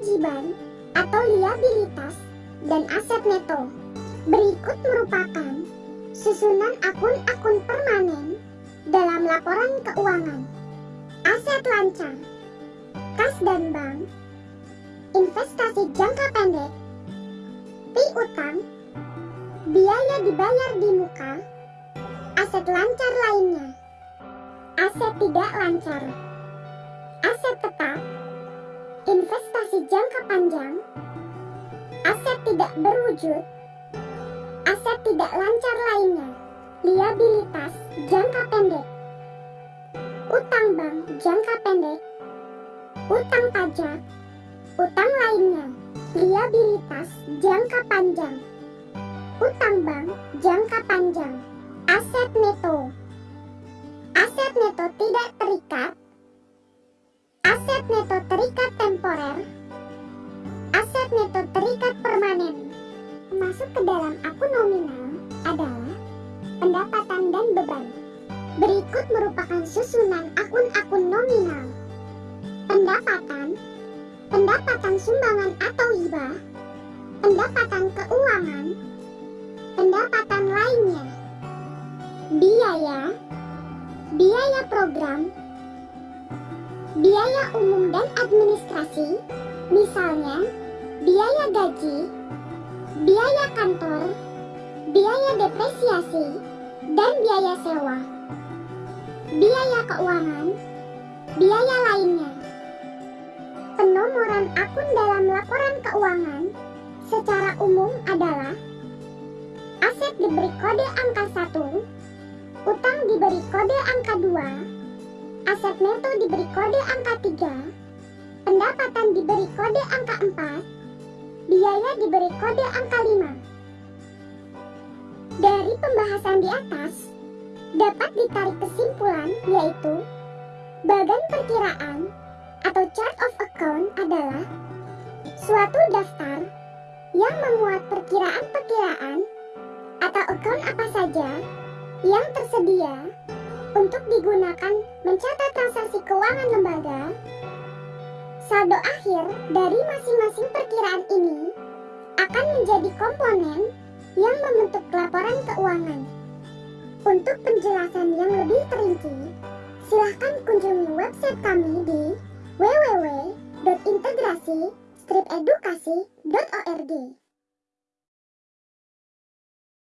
kewajiban atau liabilitas dan aset neto. Berikut merupakan susunan akun-akun permanen dalam laporan keuangan. Aset lancar, kas dan bank, investasi jangka pendek, piutang, biaya dibayar di muka, aset lancar lainnya, aset tidak lancar, investasi jangka panjang, aset tidak berwujud, aset tidak lancar lainnya, liabilitas jangka pendek, utang bank jangka pendek, utang pajak, utang lainnya, liabilitas jangka panjang, utang bank jangka panjang, aset neto, aset neto tidak terikat, aset neto terikat temporer, aset neto terikat permanen. Masuk ke dalam akun nominal adalah pendapatan dan beban. Berikut merupakan susunan akun-akun nominal. Pendapatan, pendapatan sumbangan atau hibah, pendapatan keuangan, pendapatan lainnya, biaya, biaya program, biaya umum dan administrasi, misalnya biaya gaji, biaya kantor, biaya depresiasi, dan biaya sewa, biaya keuangan, biaya lainnya. Penomoran akun dalam laporan keuangan secara umum adalah aset diberi kode angka 1, utang diberi kode angka 2, aset neto diberi kode angka 3, pendapatan diberi kode angka 4, biaya diberi kode angka 5. Dari pembahasan di atas, dapat ditarik kesimpulan yaitu bagan perkiraan atau chart of account adalah suatu daftar yang memuat perkiraan-perkiraan atau account apa saja yang tersedia untuk digunakan mencatat transaksi keuangan lembaga. Saldo akhir dari masing-masing perkiraan ini akan menjadi komponen yang membentuk laporan keuangan. Untuk penjelasan yang lebih terinci, silahkan kunjungi website kami di www.integrasi-edukasi.org.